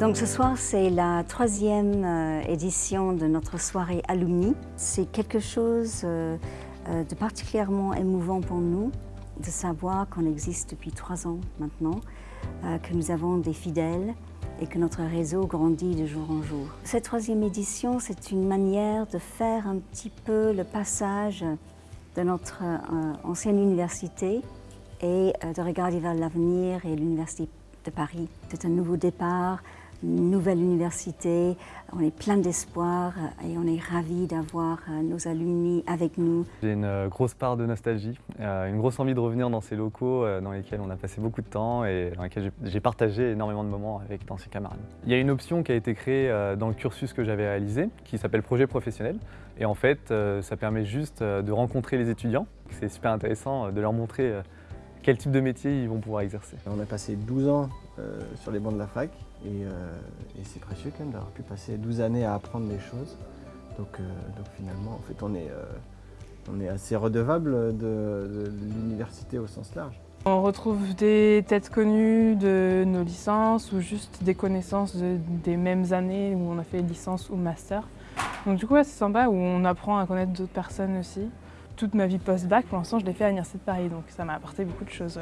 Donc ce soir, c'est la troisième euh, édition de notre soirée Alumni. C'est quelque chose euh, euh, de particulièrement émouvant pour nous de savoir qu'on existe depuis trois ans maintenant, que nous avons des fidèles et que notre réseau grandit de jour en jour. Cette troisième édition, c'est une manière de faire un petit peu le passage de notre ancienne université et de regarder vers l'avenir et l'université de Paris. C'est un nouveau départ, nouvelle université. On est plein d'espoir et on est ravis d'avoir euh, nos alumni avec nous. J'ai une euh, grosse part de nostalgie, euh, une grosse envie de revenir dans ces locaux dans lesquels on a passé beaucoup de temps et dans lesquels j'ai partagé énormément de moments avec d'anciens camarades. Il y a une option qui a été créée dans le cursus que j'avais réalisé qui s'appelle projet professionnel et en fait ça permet juste de rencontrer les étudiants. C'est super intéressant de leur montrer quel type de métier ils vont pouvoir exercer? On a passé 12 ans sur les bancs de la fac euh, et, c'est précieux quand même d'avoir pu passer 12 années à apprendre des choses. Donc, euh, donc finalement, en fait, on est, euh, on est assez redevable de, l'université au sens large. On retrouve des têtes connues de nos licences ou juste des connaissances des mêmes années où on a fait licence ou master. Donc du coup, c'est sympa où on apprend à connaître d'autres personnes aussi toute ma vie post-bac, pour l'instant, je l'ai fait à l'Université de Paris, donc ça m'a apporté beaucoup de choses.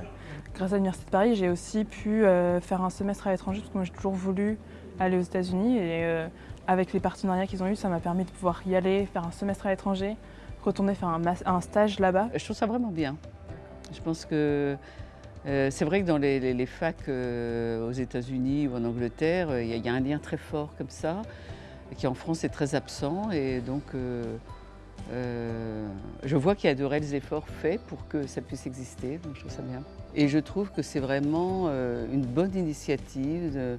Grâce à l'Université de Paris, j'ai aussi pu euh, faire un semestre à l'étranger, parce que moi j'ai toujours voulu aller aux États-Unis, et euh, avec les partenariats qu'ils ont eus, ça m'a permis de pouvoir y aller, faire un semestre à l'étranger, retourner faire un, stage là-bas. Je trouve ça vraiment bien. Je pense que euh, c'est vrai que dans les, facs aux États-Unis ou en Angleterre, il y, a un lien très fort comme ça, qui en France est très absent, et donc je vois qu'il y a de réels efforts faits pour que ça puisse exister, donc je trouve ça bien. Et je trouve que c'est vraiment euh, une bonne initiative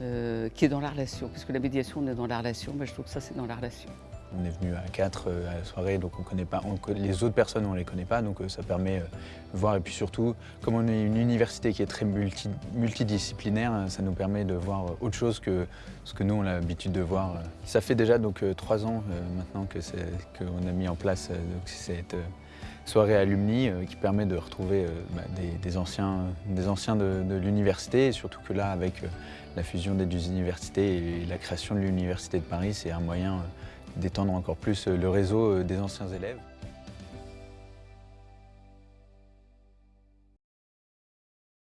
euh, qui est dans la relation, puisque la médiation on est dans la relation, mais je trouve que ça c'est dans la relation. On est venu à quatre euh, à la soirée, donc on connaît pas, les autres personnes on les connaît pas, donc euh, ça permet euh, de voir. Et puis surtout, comme on est une université qui est très multidisciplinaire, ça nous permet de voir autre chose que ce que nous on a l'habitude de voir. Ça fait déjà donc trois ans maintenant qu'on a mis en place cette soirée alumni qui permet de retrouver bah, des, anciens, des anciens de, de l'université et surtout que là avec la fusion des deux universités et la création de l'université de Paris, c'est un moyen d'étendre encore plus le réseau euh, des anciens élèves.